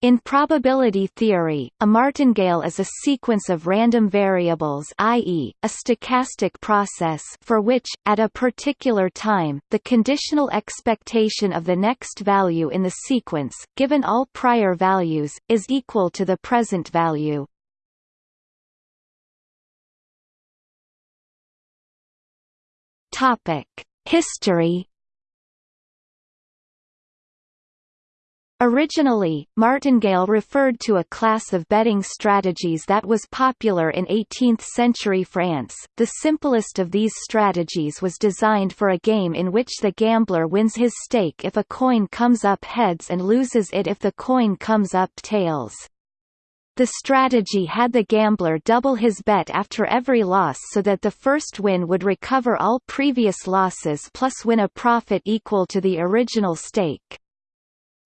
In probability theory, a martingale is a sequence of random variables i.e., a stochastic process for which, at a particular time, the conditional expectation of the next value in the sequence, given all prior values, is equal to the present value. History Originally, martingale referred to a class of betting strategies that was popular in 18th-century France. The simplest of these strategies was designed for a game in which the gambler wins his stake if a coin comes up heads and loses it if the coin comes up tails. The strategy had the gambler double his bet after every loss so that the first win would recover all previous losses plus win a profit equal to the original stake.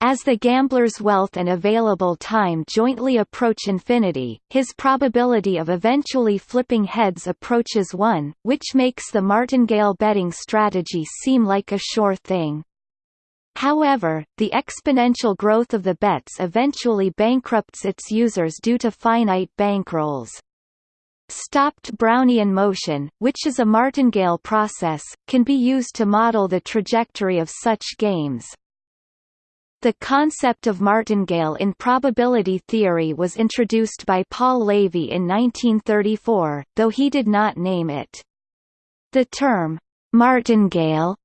As the gambler's wealth and available time jointly approach infinity, his probability of eventually flipping heads approaches 1, which makes the martingale betting strategy seem like a sure thing. However, the exponential growth of the bets eventually bankrupts its users due to finite bankrolls. Stopped Brownian motion, which is a martingale process, can be used to model the trajectory of such games. The concept of martingale in probability theory was introduced by Paul Levy in 1934, though he did not name it. The term, martingale,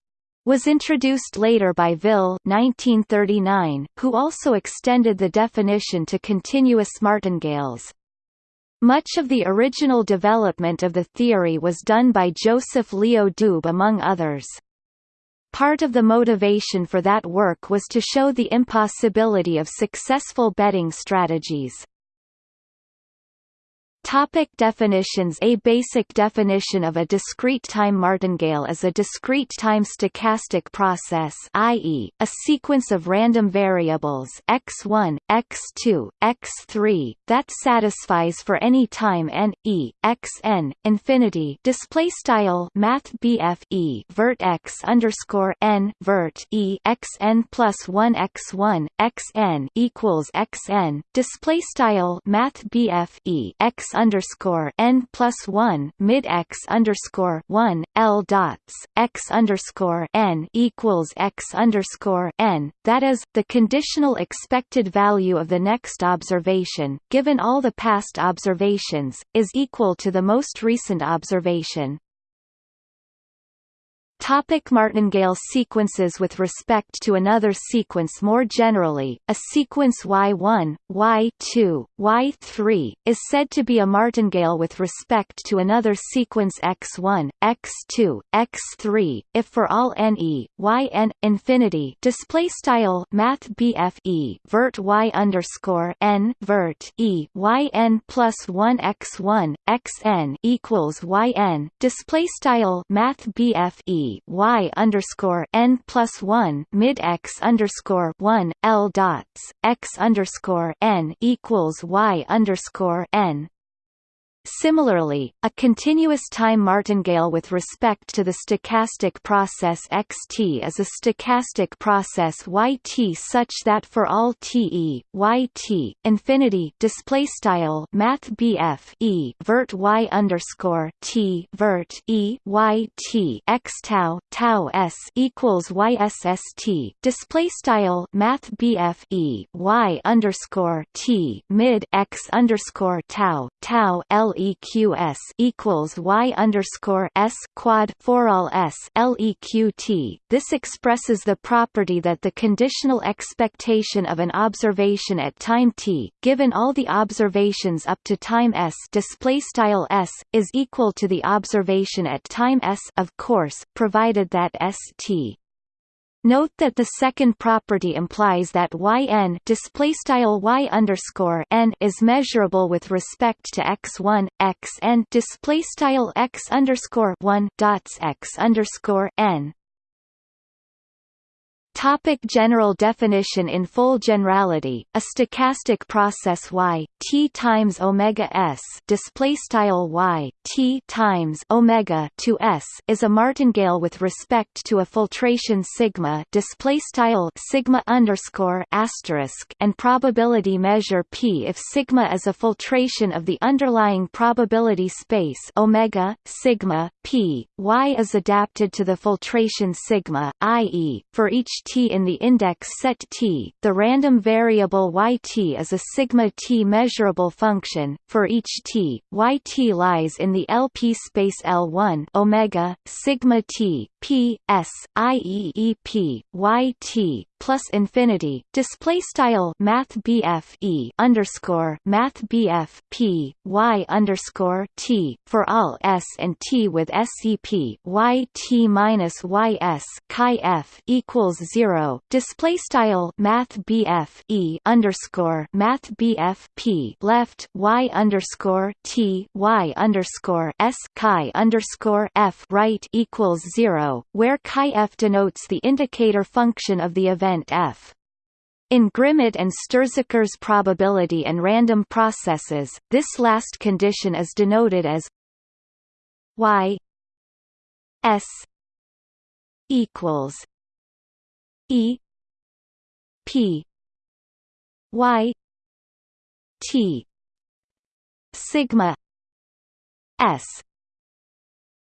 was introduced later by Ville 1939, who also extended the definition to continuous martingales. Much of the original development of the theory was done by Joseph Leo Doob among others. Part of the motivation for that work was to show the impossibility of successful betting strategies. Topic definitions. A basic definition of a discrete time martingale is a discrete time stochastic process i.e., a sequence of random variables x1, x2, x3, that satisfies for any time n, e, xn, infinity. Display style math e vert x underscore n vert e xn plus 1 x1, xn equals xn, display style math e x underscore n plus one mid x underscore one L dots x underscore n equals x underscore n. That is the conditional expected value of the next observation, given all the past observations, is equal to the most recent observation. Topic martingale sequences With respect to another sequence more generally, a sequence Y1, Y2, Y3, is said to be a martingale with respect to another sequence X1, X2, X3, if for all n e, yn, infinity display style math e vert y underscore n vert e yn plus 1 x1, xn equals yn display style math y underscore n plus one mid x underscore one L dots x underscore n equals y underscore n Similarly, a continuous time martingale with respect to the stochastic process xt is a stochastic process yt such that for all te, yt, infinity display style math e vert y underscore t vert e y t x tau tau s equals ysst display style math e y underscore t mid x underscore tau tau l leqs equals y underscore s quad for all s leqt. This expresses the property that the conditional expectation of an observation at time t, given all the observations up to time s, display style s, is equal to the observation at time s, of course, provided that st Note that the second property implies that yn displaystyle y underscore n is measurable with respect to x1, xn displaystyle x underscore one dots x underscore n. Topic general definition In full generality, a stochastic process y t times omega s display style y t times omega to s is a martingale with respect to a filtration sigma display style sigma underscore asterisk and probability measure p if sigma is a filtration of the underlying probability space omega sigma p y is adapted to the filtration sigma i.e. for each t in the index set t, the random variable yt is a sigma t measurable function. For each t, yt lies in the LP space L1 omega sigma t p s i e e p y t plus infinity display style math BF e underscore math BF p y underscore t for all s and t with SCP y t minus y s chi f equals zero display style math BF e underscore math BF p left y underscore t y underscore s chi underscore f right equals zero where chi f denotes the indicator function of the event f. In Grimmett and Stirzaker's probability and random processes, this last condition is denoted as y s equals e p y t sigma s.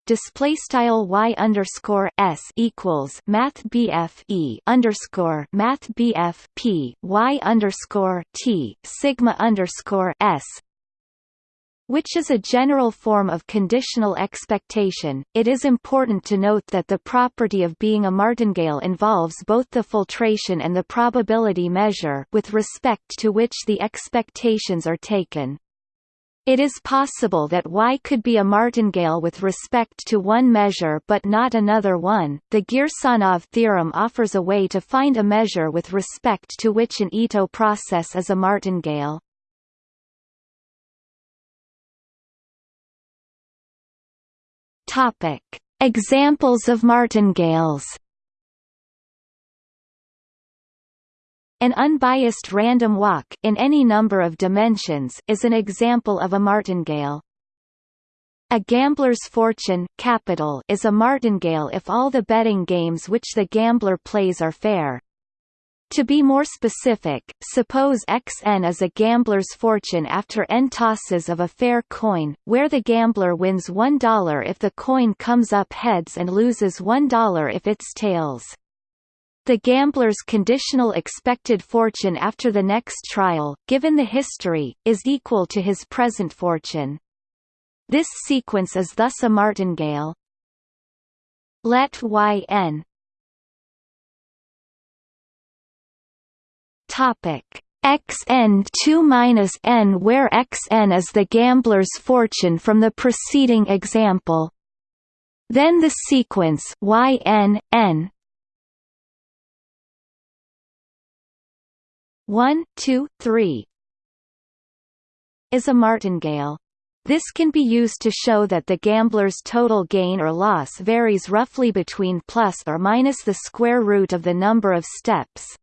Display style y underscore s equals math bf e underscore math bf p y underscore t sigma underscore s which is a general form of conditional expectation. It is important to note that the property of being a martingale involves both the filtration and the probability measure with respect to which the expectations are taken. It is possible that Y could be a martingale with respect to one measure but not another one. The Girsanov theorem offers a way to find a measure with respect to which an Ito process is a martingale. Topic: Examples of martingales. An unbiased random walk in any number of dimensions is an example of a martingale. A gambler's fortune capital is a martingale if all the betting games which the gambler plays are fair. To be more specific, suppose xn is a gambler's fortune after n tosses of a fair coin, where the gambler wins $1 if the coin comes up heads and loses $1 if it's tails. The gambler's conditional expected fortune after the next trial, given the history, is equal to his present fortune. This sequence is thus a martingale. Let yn Topic xn 2 minus n where xn is the gambler's fortune from the preceding example. Then the sequence yn n 1, 2, 3 is a martingale. This can be used to show that the gambler's total gain or loss varies roughly between plus or minus the square root of the number of steps.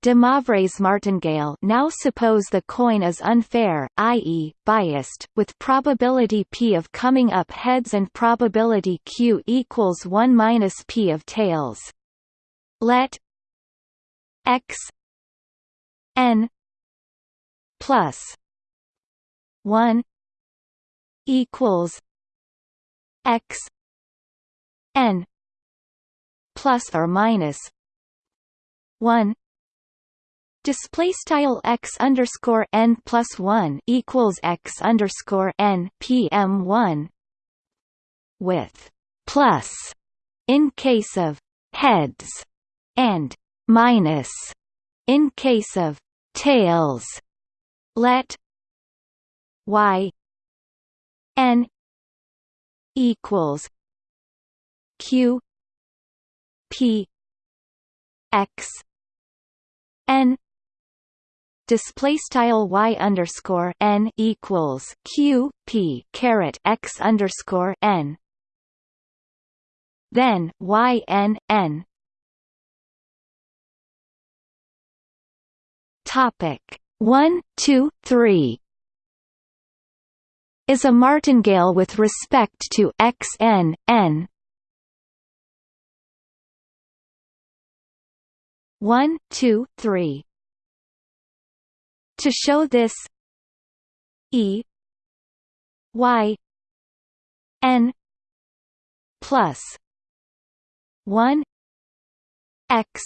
De Moivre's martingale now suppose the coin is unfair, i.e., biased, with probability p of coming up heads and probability q equals 1 minus p of tails. Let x n plus 1 equals x n plus or minus 1 Display style x underscore n plus one equals x underscore n pm one with plus in case of heads and minus in case of tails. Let y n equals q p x n display style y underscore n equals q p caret x underscore n. Then y n n. Topic one two three is a martingale with respect to x n n. One two three. To show this E Y N plus one X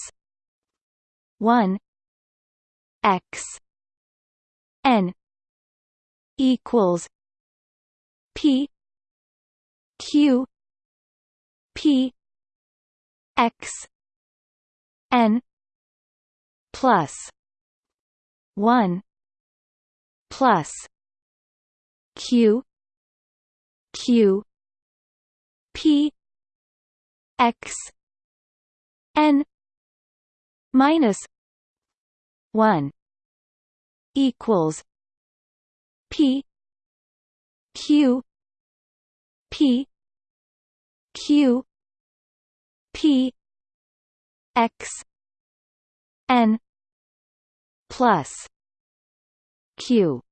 one X N equals P Q P X N plus one plus Q Q P X N minus one equals P Q P Q P X N plus Q.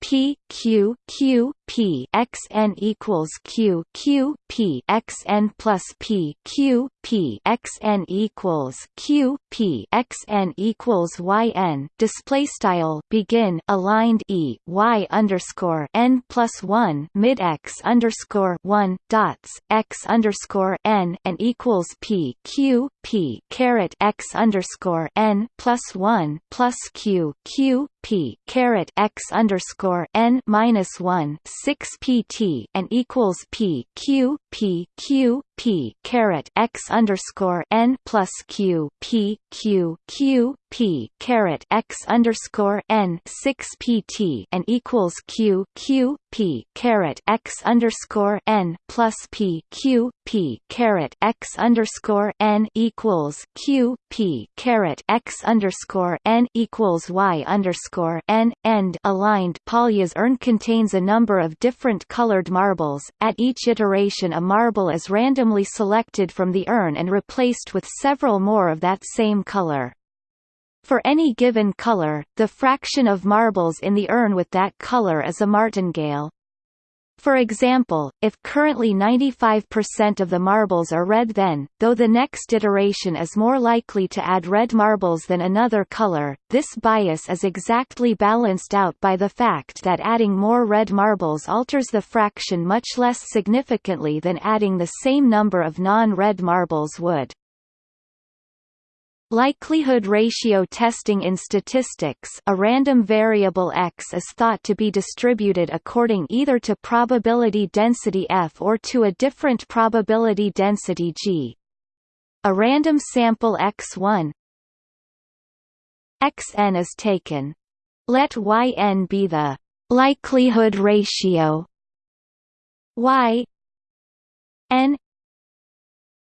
P Q Q P X N equals Q Q P X N plus P Q P X N equals Q P X N equals Y N. Display style begin aligned E Y underscore N plus one mid X underscore one dots X underscore N and equals P Q P caret X underscore N plus one plus Q Q P caret X underscore N minus one six PT and equals P Q P Q P caret X underscore N plus Q P Q Q P caret X underscore N six PT and equals Q Q P caret X underscore N plus P Q P caret X underscore N equals Q P caret X underscore N equals Y underscore N end aligned Polya's urn contains a number of different colored marbles. At each iteration a marble is randomly selected from the urn and replaced with several more of that same color. For any given color, the fraction of marbles in the urn with that color is a martingale. For example, if currently 95% of the marbles are red then, though the next iteration is more likely to add red marbles than another color, this bias is exactly balanced out by the fact that adding more red marbles alters the fraction much less significantly than adding the same number of non-red marbles would. Likelihood ratio testing in statistics a random variable x is thought to be distributed according either to probability density f or to a different probability density g. A random sample x1 xn is taken. Let yn be the likelihood ratio y n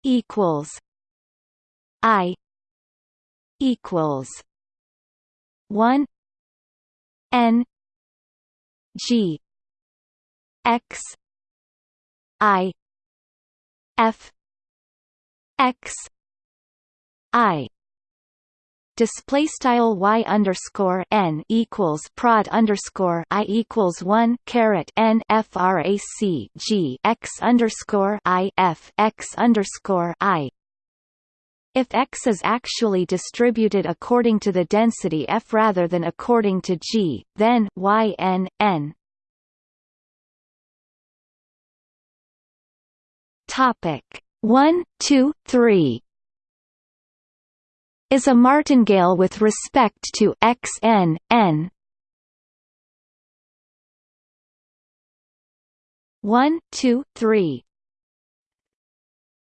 equals i equals one N G X I F X I. Display style y underscore n equals prod underscore i equals one caret n frac g x underscore i f x underscore i if X is actually distributed according to the density F rather than according to G, then Y n n. Topic one, two, three is a martingale with respect to x n n. 1 2 3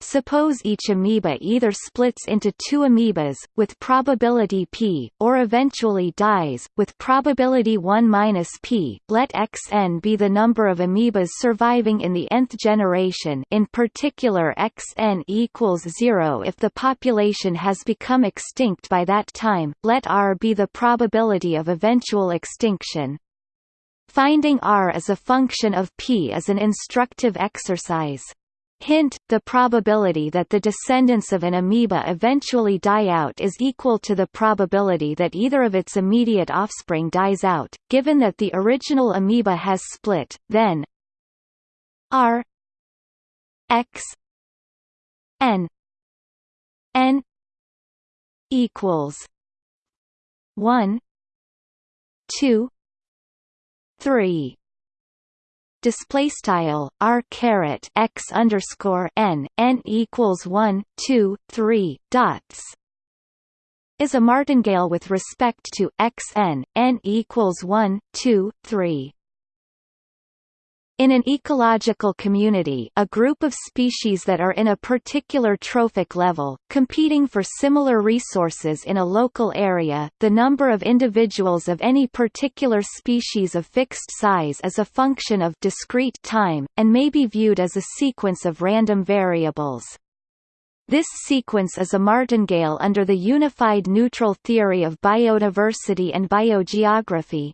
Suppose each amoeba either splits into two amoebas, with probability p, or eventually dies, with probability 1 minus p. Let xn be the number of amoebas surviving in the nth generation in particular xn equals 0 if the population has become extinct by that time, let r be the probability of eventual extinction. Finding r as a function of p is an instructive exercise. Hint, the probability that the descendants of an amoeba eventually die out is equal to the probability that either of its immediate offspring dies out, given that the original amoeba has split, then r x n n equals 1 2 3 display style r caret x underscore n n equals 1 2 3 dots is a martingale with respect to x n n equals 1 2 3 in an ecological community a group of species that are in a particular trophic level, competing for similar resources in a local area, the number of individuals of any particular species of fixed size is a function of discrete time, and may be viewed as a sequence of random variables. This sequence is a martingale under the unified neutral theory of biodiversity and biogeography,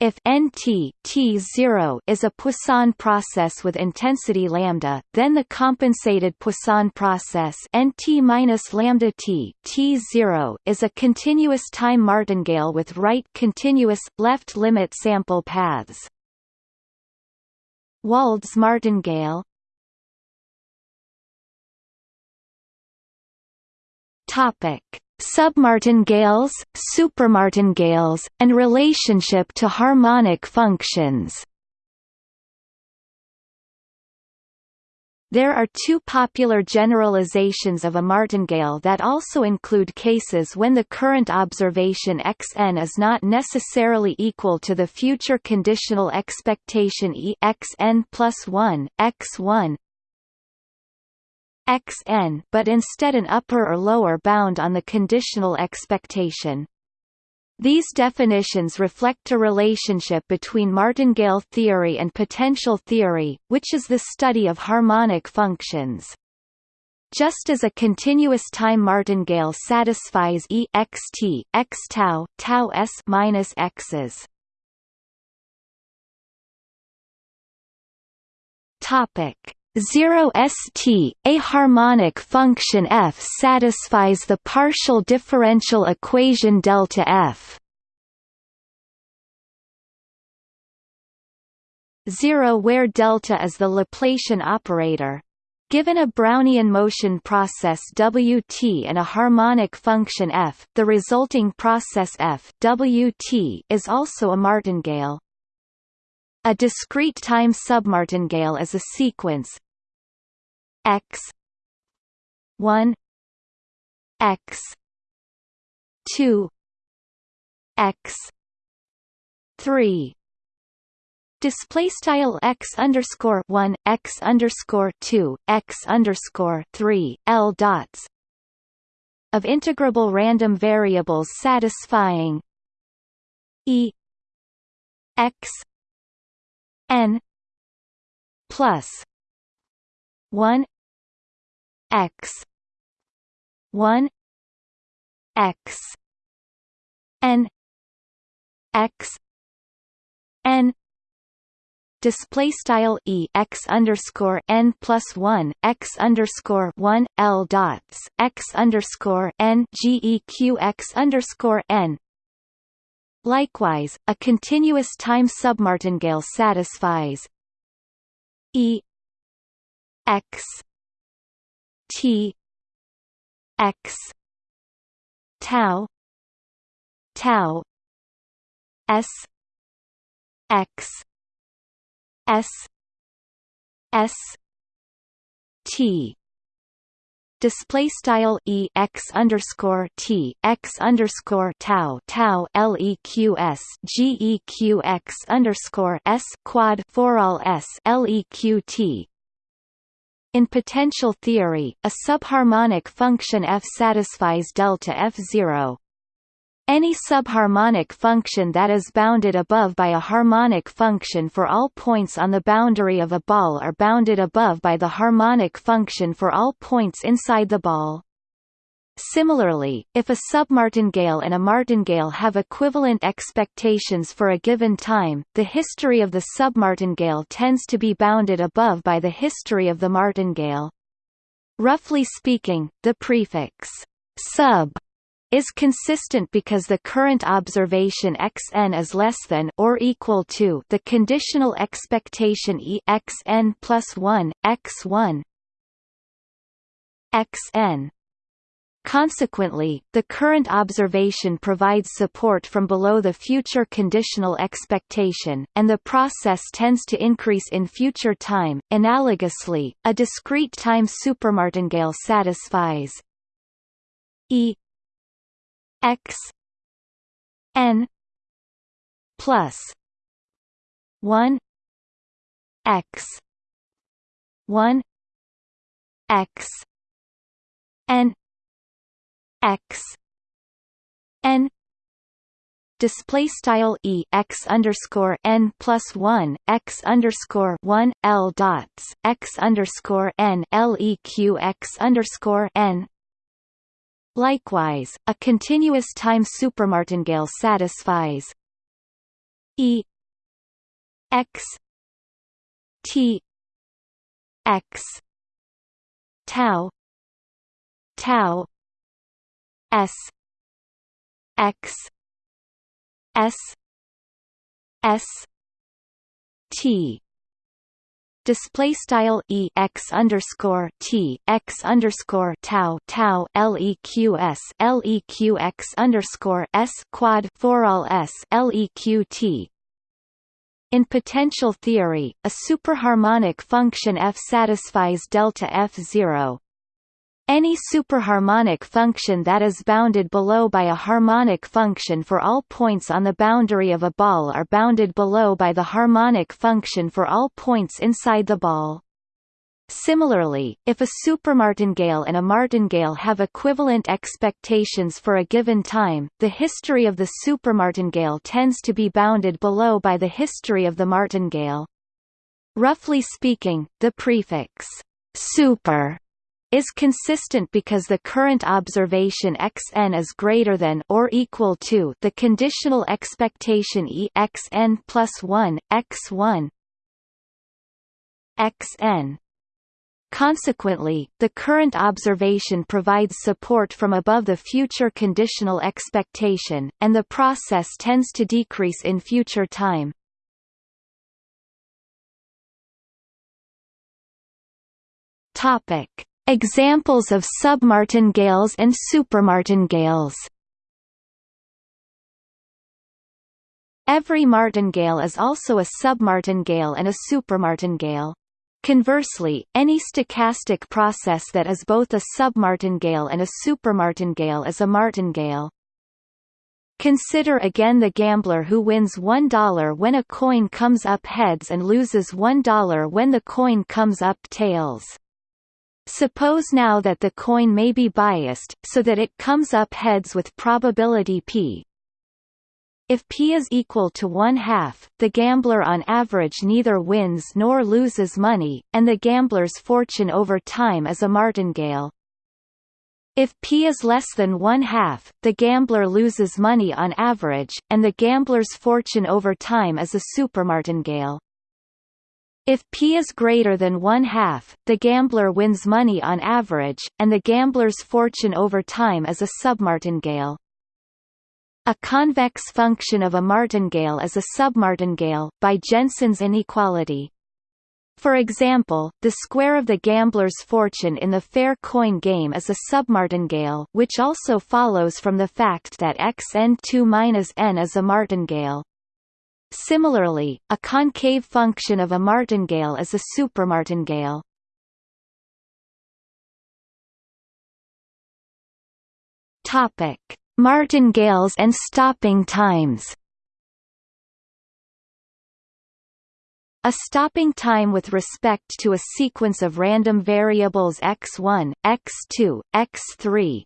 if Nt T0 is a Poisson process with intensity lambda, then the compensated Poisson process Nt minus lambda T T0 is a continuous time martingale with right continuous left limit sample paths. Wald's martingale Topic submartingales, supramartingales, and relationship to harmonic functions. There are two popular generalizations of a martingale that also include cases when the current observation xn is not necessarily equal to the future conditional expectation e xn plus 1, x1, xn but instead an upper or lower bound on the conditional expectation. These definitions reflect a relationship between martingale theory and potential theory, which is the study of harmonic functions. Just as a continuous time martingale satisfies e x t x tau tau s minus x's. Topic 0 st, a harmonic function f satisfies the partial differential equation delta f. 0 where delta is the Laplacian operator. Given a Brownian motion process Wt and a harmonic function f, the resulting process f Wt is also a martingale. A discrete time submartingale is a sequence. X. 1 x. 2 x. 3 Display style x underscore one x underscore two x underscore three l dots of integrable random variables satisfying e x n plus 1 x 1 x n x n display style e x underscore n plus one x underscore one l dots x underscore n g e q x underscore n Likewise, a continuous time submartingale satisfies E x t x tau tau s x s s t display style e x underscore t x underscore tau tau leqs geq underscore s quad for all s leq In potential theory, a subharmonic function f satisfies delta f zero. Any subharmonic function that is bounded above by a harmonic function for all points on the boundary of a ball are bounded above by the harmonic function for all points inside the ball. Similarly, if a submartingale and a martingale have equivalent expectations for a given time, the history of the submartingale tends to be bounded above by the history of the martingale. Roughly speaking, the prefix sub is consistent because the current observation xn is less than or equal to the conditional expectation e xn plus 1 x1 xn Consequently, the current observation provides support from below the future conditional expectation, and the process tends to increase in future time. Analogously, a discrete time supermartingale satisfies E x n plus 1 x 1 x n x n display style e x underscore n plus one x underscore one l dots x underscore n l e q x underscore n. Likewise, a continuous time supermartingale satisfies. E x t x tau tau S X S S T display style e x underscore t x underscore tau tau underscore s quad for all s leqt. In potential theory, a superharmonic function f satisfies delta f zero, any superharmonic function that is bounded below by a harmonic function for all points on the boundary of a ball are bounded below by the harmonic function for all points inside the ball. Similarly, if a supermartingale and a martingale have equivalent expectations for a given time, the history of the supermartingale tends to be bounded below by the history of the martingale. Roughly speaking, the prefix super is consistent because the current observation xn is greater than or equal to the conditional expectation e xn plus 1 x1 xn Consequently, the current observation provides support from above the future conditional expectation, and the process tends to decrease in future time. Topic: Examples of submartingales and supermartingales Every martingale is also a submartingale and a supermartingale. Conversely, any stochastic process that is both a submartingale and a supermartingale is a martingale. Consider again the gambler who wins $1 when a coin comes up heads and loses $1 when the coin comes up tails. Suppose now that the coin may be biased, so that it comes up heads with probability p. If p is equal to 1 half, the gambler on average neither wins nor loses money, and the gambler's fortune over time is a martingale. If p is less than 1 half, the gambler loses money on average, and the gambler's fortune over time is a supermartingale. If P is greater than one half, the gambler wins money on average, and the gambler's fortune over time is a submartingale. A convex function of a martingale is a submartingale, by Jensen's inequality. For example, the square of the gambler's fortune in the fair coin game is a submartingale which also follows from the fact that xn2-n is a martingale. Similarly, a concave function of a martingale is a supermartingale. Topic: Martingales and stopping times. A stopping time with respect to a sequence of random variables x1, x2, x3,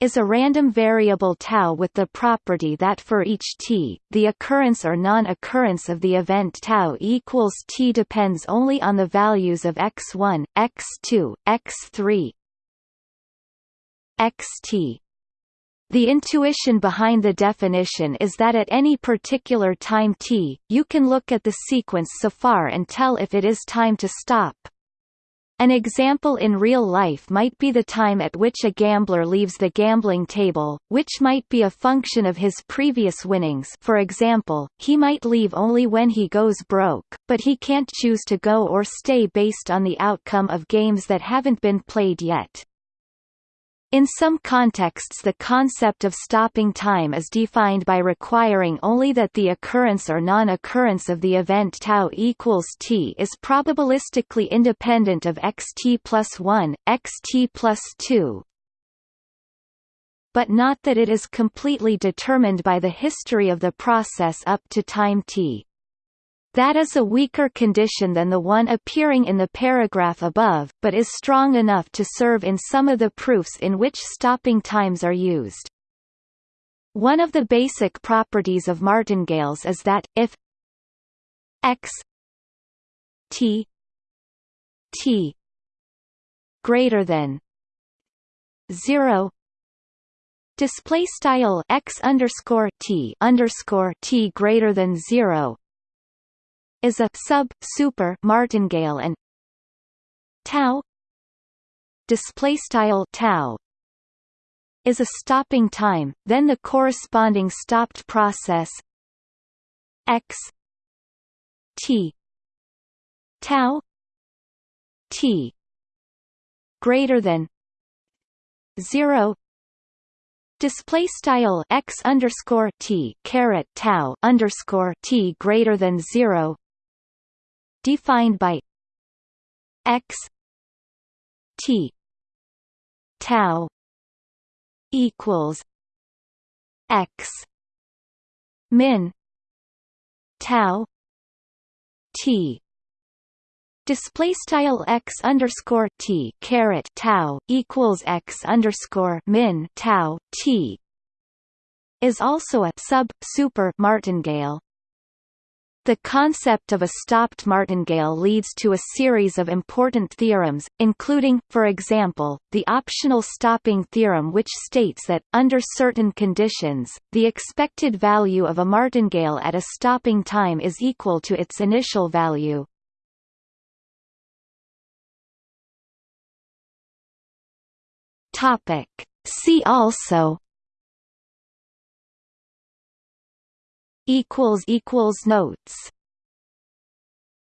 is a random variable tau with the property that for each t, the occurrence or non-occurrence of the event tau equals t depends only on the values of x1, x2, x3. xt. The intuition behind the definition is that at any particular time t, you can look at the sequence so far and tell if it is time to stop. An example in real life might be the time at which a gambler leaves the gambling table, which might be a function of his previous winnings for example, he might leave only when he goes broke, but he can't choose to go or stay based on the outcome of games that haven't been played yet. In some contexts the concept of stopping time is defined by requiring only that the occurrence or non-occurrence of the event tau equals t is probabilistically independent of xt plus 1, xt plus 2, but not that it is completely determined by the history of the process up to time t. That is a weaker condition than the one appearing in the paragraph above, but is strong enough to serve in some of the proofs in which stopping times are used. One of the basic properties of martingales is that, if x t t greater than 0 display style x underscore t underscore t greater than 0 is a sub super martingale and tau display style tau is a stopping time then the corresponding stopped process x t tau t greater than 0 display style x underscore t caret tau underscore t greater than 0 defined by x t tau equals x min tau t. Display style x underscore t caret tau equals x underscore min tau t is also a sub super martingale the concept of a stopped martingale leads to a series of important theorems, including, for example, the optional stopping theorem which states that, under certain conditions, the expected value of a martingale at a stopping time is equal to its initial value. See also equals equals notes